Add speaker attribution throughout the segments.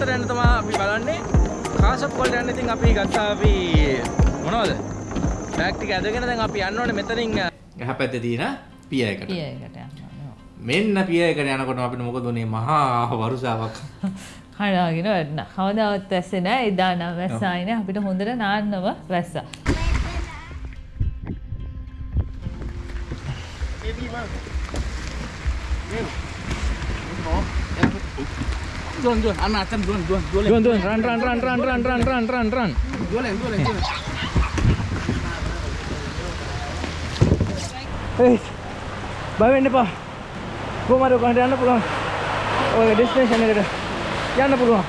Speaker 1: තමයි අපි බලන්නේ. කාසප් වලට යන්න ඉතින් අපි ගත්තා අපි මොනවද? බෑග් ටික ඇදගෙන දැන් අපි යන්න ඕනේ මෙතනින්. යහපැත්තේ තියෙන පියයකට
Speaker 2: පියයකට
Speaker 1: මෙන්න පියයකට යනකොට අපිට මොකද උනේ? මහා වරුසාවක්.
Speaker 2: හඩාගෙන වැටන කවදාවත් වැස්සේ නෑ එදා නම් වැස්සායින අපිට හොඳට නාන්නව වැස්සා
Speaker 3: Jualan, jualan. Anak jualan, jualan, jualan. Jualan, jualan. Jualan,
Speaker 1: jualan, bawa ini pak. Mau anak pulang. Oh, ini. Ya anak pulang.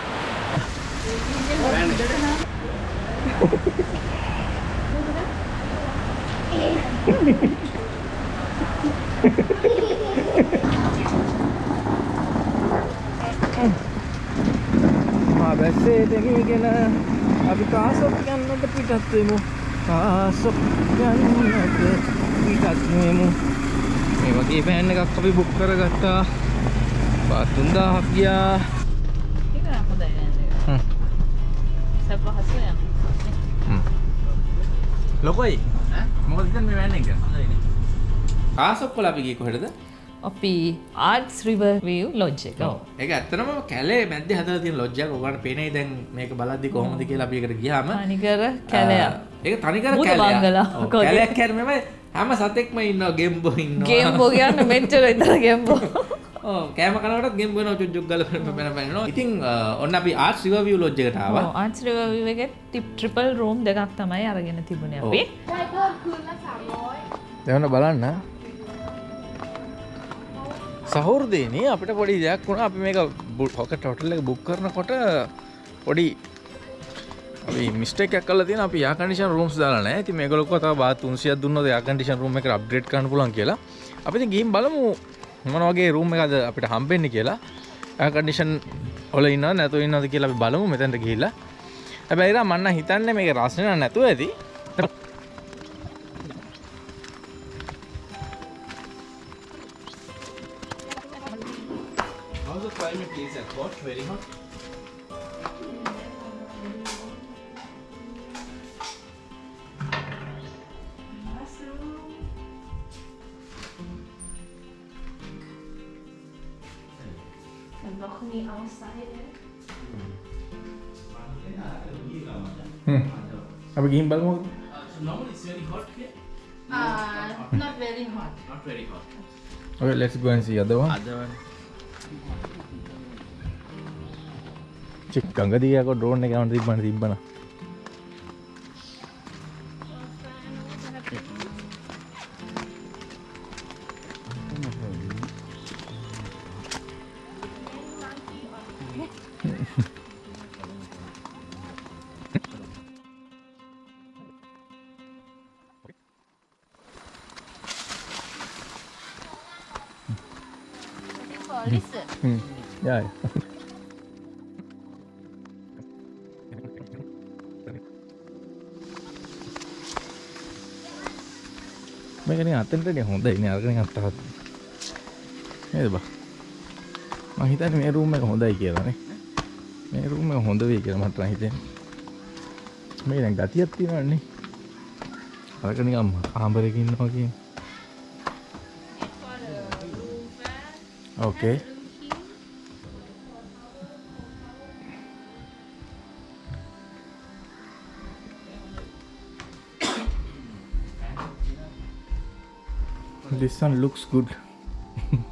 Speaker 1: බැස්සේ දෙගීගෙන අපි කාසොක් යන්නට පිටත් වෙමු. කාසොක් යන්නට පිටත් වෙමු. මේ වගේ පෑන් එකක් අපි බුක් කරගත්තා. පාත් 3000ක් ගියා.
Speaker 2: ඒක හොඳයි
Speaker 1: හ්ම්.
Speaker 2: සැප පහසු යන්න.
Speaker 1: ලොකයි. මොකද ඉතින් මේ වෑන් එක? කාසොක් වල අපි ගියේ කොහෙටද
Speaker 2: අපි ආර්ස් රිව වව් ලොජ් එක.
Speaker 1: ඒ ඇත්තනම කැලේ මැද හද තින ලොජ්ජක ඔගට පෙනේ දැන් මේක බලද්දි කොහොමද කියලා අපිකට ගියාම.
Speaker 2: නිකර කැලයා
Speaker 1: ඒ තනිකර
Speaker 2: කැලලා
Speaker 1: කැලයක්. කැරමම හැම සතෙක්ම ඉන්න ගෙම්බෝ ඉන්න
Speaker 2: ගේම්බෝ කියන්න මෙච්චර ඉතර ගෙම්බෝ.
Speaker 1: කෑම කනට ගෙම්බන චුද්ජුක්ගල පැන පැනවා ඉතින් ඔන්න අපි ආර්ශිව
Speaker 2: විය ලෝජ්ජකටාව ආර්ශිවක ටිප් ට්‍රිපල් රෝම් දෙකක් තමයි අරගෙන තිබුණ අපි.
Speaker 1: දෙවන බලන්න. සහෘදයනේ අපිට පොඩි දෙයක් වුණ. අපි මේක බුල් හොක ටොටල්ල බුක් කරනකොට පොඩි මිස්ටක් කල තින අප යාකනිෂන් රූම්ස් දාලන ඇති මේකලොක තා බාත් උන්සිය දුන්න යාකටිෂන් රූම එක අප්ඩේට් කන්න පුලන් කියලා. අපිති ගීම් බලමු මොන වගේ රූම් එකද අපිට හම්බෙන්න කියලා. ඇකඩිෂන් ඔල ඉන්න නැතු ඉන්නද කියලා බලමු මෙතැන්ට ගිහිලා හැබැයිලා මන්න හිතන්න මේක රස්සන නැතුව ඇති. How's the climate is at hot, very hot. Hmm. Are we getting balcony?
Speaker 3: Uh, so normally it's very hot here.
Speaker 2: Uh, not very hot.
Speaker 3: Not very hot.
Speaker 1: Okay, let's go and see the other one.
Speaker 3: Other one.
Speaker 1: Check ගඟදී යකෝ drone එක යවන්න තිබ්බන තිබ්බන. මේක නිකන් අතෙන්ටනේ හොඳයි නේ අරගෙන අත්තහත් නේද බා? මම හිතන්නේ මේ රූම් එක හොඳයි කියලා නේ. මේ රූම් එක හොඳ වෙයි කියලා මට නම් හිතෙන්නේ. මේ දැන් ගතියක් තියෙනවනේ අරක නිකන් ආම්බරේක ඉන්නවා කියන්නේ. ඕකේ This one looks good.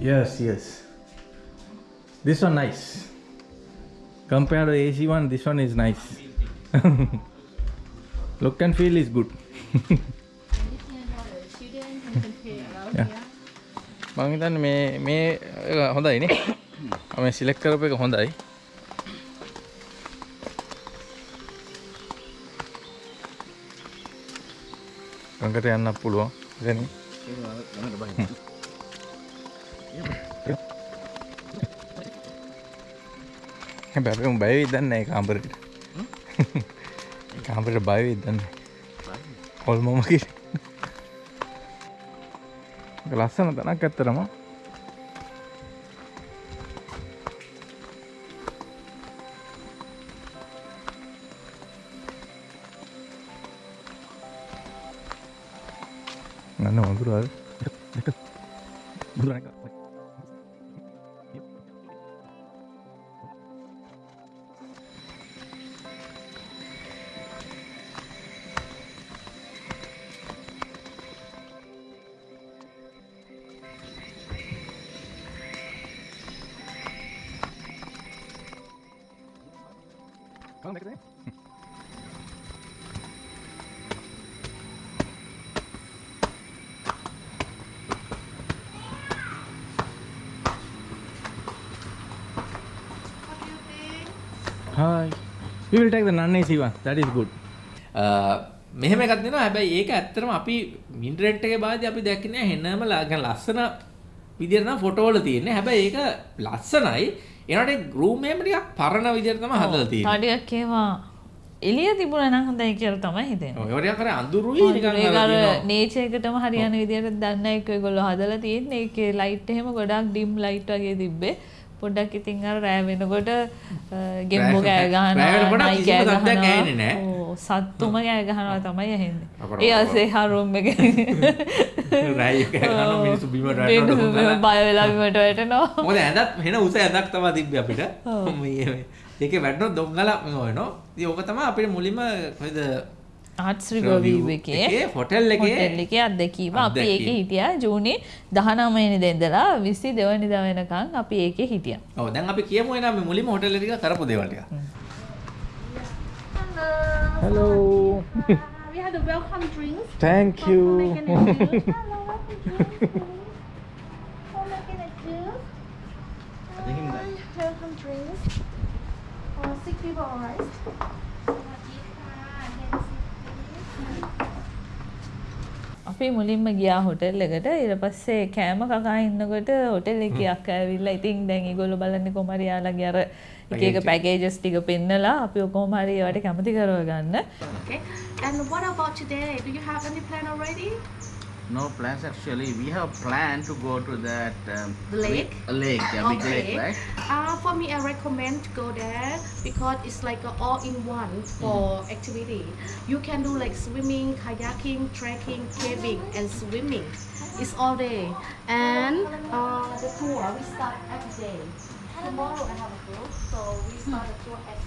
Speaker 1: yes, yes. This one nice. Compared to the AC one, this one is nice. Look and feel is good. yeah. මං හිතන්නේ මේ මේ එක හොඳයි නේ. මම සිලෙක්ට් කරපු එක හොඳයි. ගඟට යන්නත් පුළුවන්. ඉතින් හැබැයි උඹ බය වෙයිද දන්නේ නැහැ කාමරේට. කාමරේට බය වෙයිද දන්නේ නැහැ. හොල්මම කිරි. ලස්සන තැනක් ඇත්තරම. Durang Hi. We will take the non-AC one. That is good.
Speaker 4: මෙහෙම එකක් දෙනවා හැබැයි ඒක ඇත්තටම අපි ඉන්ටර්නෙට් එකේ බාදී අපි දැක්කේ නෑ හෙන්නම ලා- ලස්සන විදියට නම් ෆොටෝ වල තියෙන්නේ හැබැයි ඒක ලස්සනයි ඒනට රූම් එකම ටිකක් පරණ විදියට තමයි හදලා තියෙන්නේ
Speaker 2: ටඩියක් ඒවා එලිය තිබුණ නම් හොඳයි කියලා තමයි හිතෙන්නේ.
Speaker 4: ඔය ටිකක් අර අඳුරුයි නිකන් අර
Speaker 2: ඒක අර
Speaker 4: තියෙනවා.
Speaker 2: නේචර් එකටම හරියන විදියට දන්න එක ඒගොල්ලෝ හදලා තියෙන්නේ. ඒකේ ලයිට් එහෙම ගොඩක් ඩිම් ලයිට් වගේ තිබ්බේ. පොඩ්ඩක් ඉතින් අර රෑ වෙනකොට ගෙම්බෝ
Speaker 4: රෑ වෙනකොට
Speaker 2: ගහනවා, සත්තුම කෑ ගහනවා තමයි ඇහෙන්නේ. ඒ අසේ හරුම් එක.
Speaker 4: එක ගහනවා මිනිස්සු වැටෙනවා
Speaker 2: මිනිස්සු
Speaker 4: ඩොංගලා.
Speaker 2: බය වෙලා බිමට වැටෙනවා.
Speaker 4: මොකද ඇඳත් වෙන උස ඇඳක් තමයි තිබ්බේ අපිට මේ ඒකේ වැටෙනොත් දොංගල වෙනවා ඉතින් ඕක තමයි අපිට මුලින්ම කොහෙද
Speaker 2: එකේ
Speaker 4: හොටෙල් එකේ
Speaker 2: අත්දැකීම අපි. ඒකේ හිටියා ජූනි 19 වෙනිදා ඉඳලා 22 වෙනිදා වෙනකන් අපි ඒකේ හිටියා.
Speaker 4: ඔව් දැන් අපි කියමු එනම් මේ මුලින්ම හොටෙල් එක කරපු දේවල් ටික
Speaker 1: Hello.
Speaker 5: We had a welcome drinks.
Speaker 1: Thank you.
Speaker 5: welcome drinks. Uh, six people, alright?
Speaker 2: අපි මුලින්ම ගියා හොටෙල් එකට ඊට පස්සේ කෑම කකා ඉන්නකොට හොටෙල් එකේ අක්කා ඇවිල්ලා ඉතින් දැන් ඒගොල්ලෝ බලන්නේ කොහමද යාළගේ අර එක එක පැකේජස් ටික පෙන්නලා අපි කොහොම හරි ඒවට කැමති කරව ගන්න.
Speaker 5: Okay. And what about today? Do you have any plan already?
Speaker 3: No plans actually. We have planned to go to that um,
Speaker 5: The lake?
Speaker 3: A lake, yeah, big lake, right?
Speaker 5: Uh, for me, I recommend to go there because it's like a all-in-one for activity. You can do like swimming, kayaking, trekking, caving, and swimming. It's all day. And uh, the tour we start every day. Tomorrow I have a group, so we start the tour at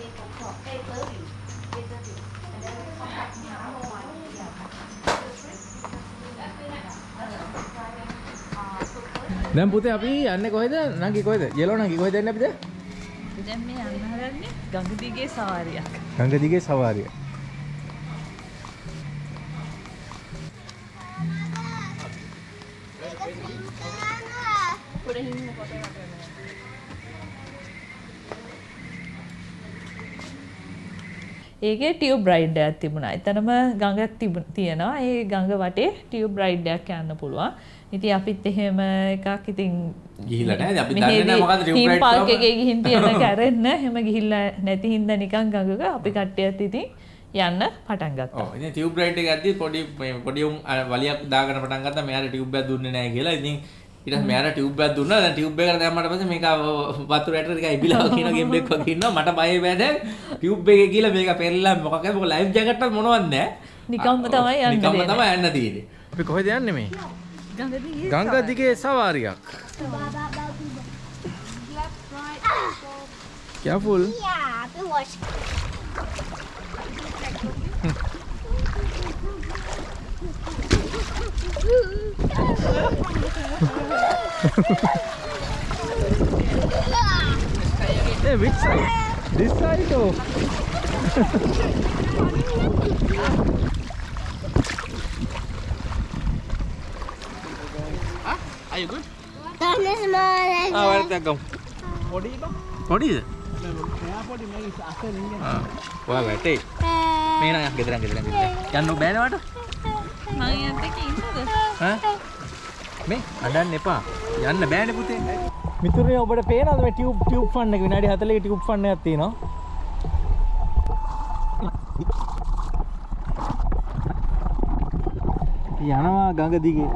Speaker 5: eight o'clock, eight thirty, eight thirty,
Speaker 1: දැන් පුතේ අපි යන්නේ කොහෙද? නංගි කොහෙද? යෙලෝ නංගි කොහෙද යන්නේ අපිද?
Speaker 2: දැන් මේ යන්න හදන්නේ ගඟ දිගේ සවාරියක්.
Speaker 1: ගංග දිගේ සවාරිය.
Speaker 2: ඒකේ ටියුබ් රයිඩ් එකක් තිබුණා. එතනම ගඟක් තිබුණ තියෙනවා. ඒ ගඟ වටේ ටියුබ් රයිඩ් එකක් යන්න පුළුවන්. ඉතින් අපිත් එහෙම එකක් ඉතින්
Speaker 4: ගිහිල්ලා නැහැ. අපි දන්නේ නැහැ මොකද්ද ride
Speaker 2: පාර්ක්
Speaker 4: කියලා.
Speaker 2: එකේ ගිහින් තියෙන කැරෙන්න එහෙම ගිහිල්ලා නැති හින්දා නිකන් ගඟක අපි කට්ටියත් ඉතින් යන්න පටන් ගත්තා.
Speaker 4: ඔව් ඉතින් ටියුබ් රයිඩ් එක යද්දි පොඩි මේ පොඩි අර වලියක් දාගෙන පටන් ගත්තා මෙයාට ටියුබ් එකක් දුන්නේ නැහැ කියලා. ඉතින් ඊට පස්සේ මෙයාට ටියුබ් එකක් දුන්නා. දැන් ටියුබ් එකට දැම්මට පස්සේ මේක වතුර යට ටිකක් ඉබිලා කියන ගේම් එකක් වගේ ඉන්නවා. මට බය වෙයි දැන් ටියුබ් එකේ ගිහලා මේක පෙරලා මොකක්ද මොක ලයිෆ් ජැකට් එක මොනවත් නැහැ.
Speaker 2: නිකම්ම තමයි යන්න
Speaker 4: නිකම්ම. තමයි යන්න තියෙන්නේ.
Speaker 1: අපි කොහෙද යන්නේ මේ?
Speaker 6: गंगा दिखे
Speaker 1: सवार क्या फूल? This side
Speaker 3: you good?
Speaker 6: Don't small like
Speaker 1: ආ වරදක් ගමු. පොඩිද? ආ ඔයා වැටේ. මේ නෑ ගෙදරන් ගෙදරන් ගෙදරන්. යන්න බෑනේ වට?
Speaker 2: මම එක්ක ඉන්නද?
Speaker 1: ඈ? මේ අඬන්න එපා. යන්න බෑනේ පුතේ. මිතුරේ ඔබට පේනවද මේ ටියුබ් ටියුබ් ෆන් එක විනාඩි 40ක ටියුබ් ෆන් එකක් තියෙනවා. යනවා ගඟ දිගේ.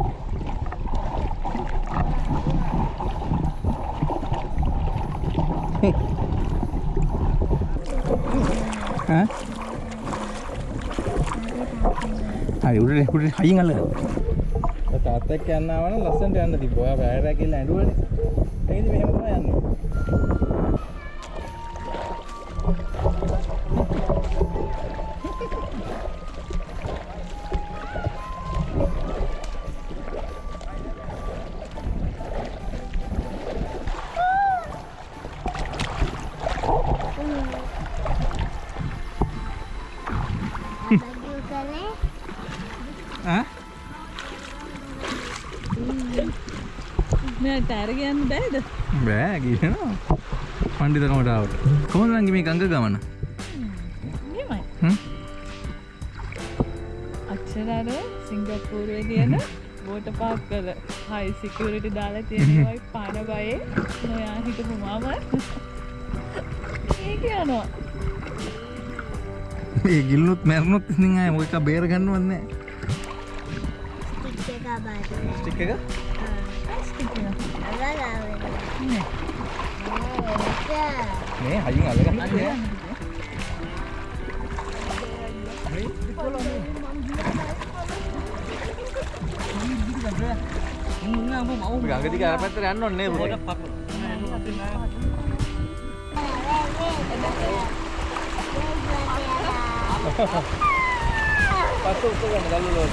Speaker 1: ඈ? හරි උඩට උඩට හයින් අල්ලගන්න. තාත්තා එක්ක යන්න ආවනම් ලස්සනට යන්න තිබ්බා. ඔයා බෑරෑ කියලා ඇඬුවනේ.
Speaker 2: මෙයාට අරගෙන බෑද
Speaker 1: බෑ කියනවා. පණ්ඩිතකමට ආවට. කොහොමද නංගි මේ ගංගා ගමන? හ්ම්?
Speaker 2: අක්ෂරර සිංගප්පූරුවේ තියෙන බෝට පාක් කල හයි සිකරටි දාලා තියෙනවයි පාන බයේ නොයා හිටපු මාම ඒ කියනවා
Speaker 1: මේ ගිල්ලුත් මැරුණොත් ඉතින් ආයේ මොකක් බේර ගන්නවත් නැහැ.
Speaker 6: Stick එක.
Speaker 1: ස්ටික් එක? Đó là Né hả dưới ngờ lấy cái né. Pegang
Speaker 6: ketika apa teran non nih bro. Pasuk tu
Speaker 2: kan dah
Speaker 1: lulus.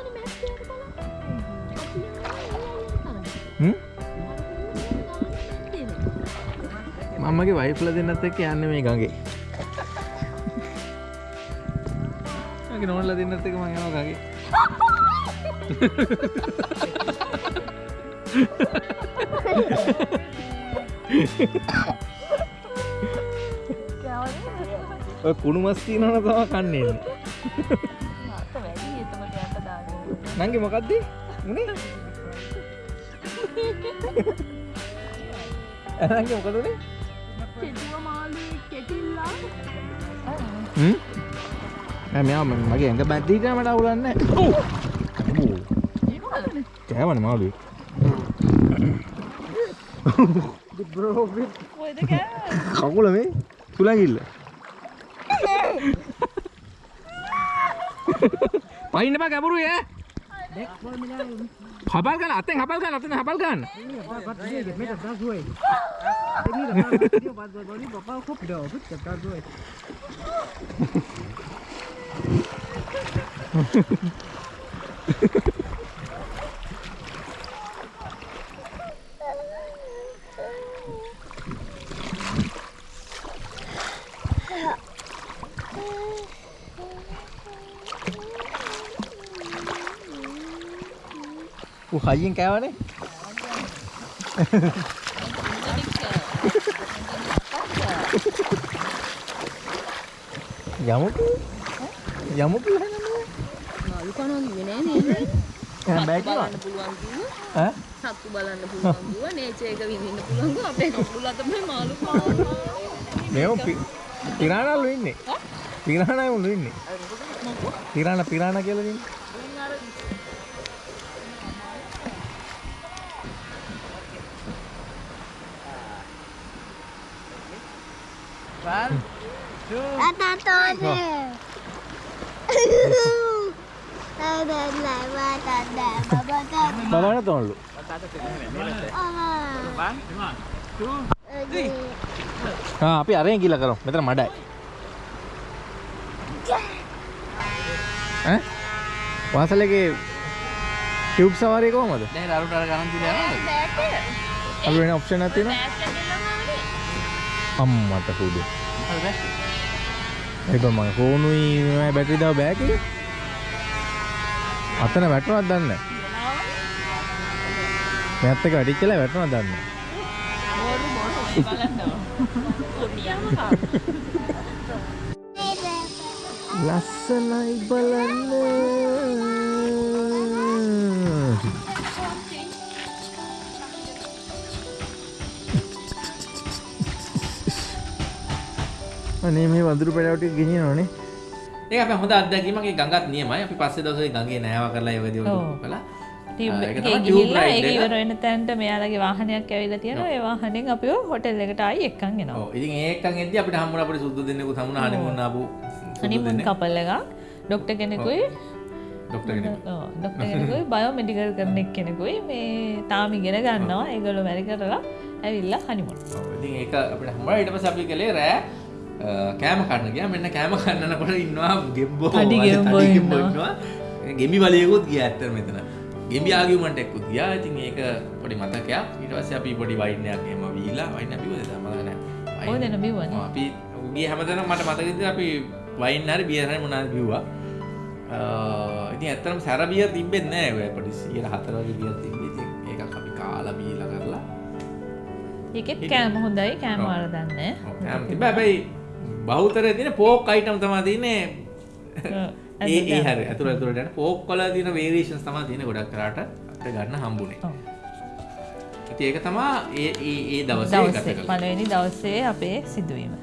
Speaker 1: මම්මගේ වයිෆ්ලා දෙන්නත් එක්ක යන්නේ මේ ගඟේ. මගේ නෝනලා දෙන්නත් එක්ක මම යනවා ගඟේ. ඔය කුණු මස් තියනවනේ තමයි කන්නේ නංගි මොකද්ද? උනේ? නංගි මොකද උනේ? මෙයා මගේ ඇඟ බැද්දීට මට අවුලන්න කෑවන
Speaker 2: මාලු
Speaker 1: කකුල මේ තුළගිල්ල පයින්න බා ගැබුරුය Hafalkan, Ateng, hafalkan, Ateng, hafalkan. Yeah. ඌ හයියෙන් කෑවනේ. යමුකෝ. යමුකෝ.
Speaker 7: මාළු කනවා කිව්වේ නෑ නේද?
Speaker 1: එහෙනම් බෑ කිව්වා.
Speaker 7: බලන්න පුළුවන් කිව්වා.
Speaker 1: ඈ?
Speaker 7: සත්තු බලන්න පුළුවන් කිව්වා. නේචර් එක විඳින්න පුළුවන් කිව්වා. අපේ කකුල තමයි මාළු කනවා.
Speaker 1: මේව පිරාණල්ලු ඉන්නේ. පිරාණයුලු ඉන්නේ. පිරාණ පිරාණ කියලා ඉන්නේ.
Speaker 6: One, two, three.
Speaker 1: බබාට තොන්ලු අපි අරෙන් ගිල කරම් මෙතර මඩයි වාසලගේ ටියබ් සවාරය
Speaker 3: කෝමද රුට ගන්න
Speaker 1: අපි වෙන ඔප්ෂන ඇතින අම්මට
Speaker 3: හුඩු
Speaker 1: ඒක මම ෆෝනුයි බැටරි දව බෑක අතන වැටුණක් දන්න මෙත් එක
Speaker 6: වැඩි කියලා වැටුණක් දන්න
Speaker 1: ලස්සනයි බලන්න. අනේ මේ වඳුරු පැඩවට ගෙනිය නොනේ
Speaker 4: ඒක අපේ හොඳ අත්දැකීමක්. ඒ ගඟත් නියමයි. අපි පස්සේ දවසේ ගඟේ නෑව කරලා ඒ දේවල්
Speaker 2: ඔව්.
Speaker 4: කළා
Speaker 2: ගිහිල්ලා ඒක. ඉවර වෙන තැනට මෙයාලගේ වාහනයක් ඇවිල්ලා තියෙනවා. ඒ වාහනෙන් අපිව හොටෙල් එකට ආයි එක්කන් එනවා.
Speaker 4: ඔව්. ඉතින් ඒකන් එද්දි අපිට හම්බුණා අපිට සුද්ද දෙන්නෙකුත් හම්බුණා හනිමුන් ආපු
Speaker 2: හනිමුන් කපල් එකක්. ඩොක්ටර් කෙනෙකුයි.
Speaker 4: ડોක්ටර් කෙනෙක්.
Speaker 2: ඔව්, ඩොක්ටර් කෙනෙකුයි. බයෝමෙඩිකල් කරන එක්කෙනෙකුයි මේ තාම ඉගෙන ගන්නවා. ඒගොල්ලෝ වැඩ කරලා ඇවිල්ලා හනිමුන්
Speaker 4: ඔව්, ඉතින් ඒක අපිට හම්බුණා ඊට පස්සේ අපි කළේ රෑ කෑම කන්න ගියා. මෙන්න කෑම කන්නනකොට ඉන්නවා ගෙම්බෝ.
Speaker 2: ඉන්නවා.
Speaker 4: ගෙම්බි වලියකුත් ගියා ඇත්තට මෙතන. ගෙම්බි ආගියුමන්ට් එක්කුත් ගියා. ඉතින් ඒක පොඩි මතකයක්. ඊට පස්සේ අපි පොඩි වයින් එකක් එහෙම වීලා. වයින් අපි ඔය තමයි නැහැ.
Speaker 2: ඔය දෙන බිව්වනේ.
Speaker 4: අපි ගිය හැමතැනම මට මතක ඉතින් අපි වයින් හරි බියර් හරි මොනවාද බිව්වා. අ, ඉතින් ඇත්තටම සැර බියර් තිබ්බෙත් නැහැ. ඔය පොඩි 104 වගේ බියර් තිබ්බේ. ඉතින් ඒකක් අපි කාලා බීලා කරලා
Speaker 2: ඒකෙත් කෑම හොඳයි. කෑම වල දන්නේ
Speaker 4: ඔව්, තිබ හැබැයි බෞතරය තින පෝක් අයිටම් තමා තියන්නේ. ඒ ඒ හරි. ඇතුර ඇතුරට පෝක් කොල තින වේරේෂන් තමා තියෙන ගොඩක් කරට. අපට ගන්න හම්බුණේ ඉති ඒක තමා ඒ ඒ දවසේ ගත කළේ.
Speaker 2: පළවෙනි දවසේ අපේ සිදුවීම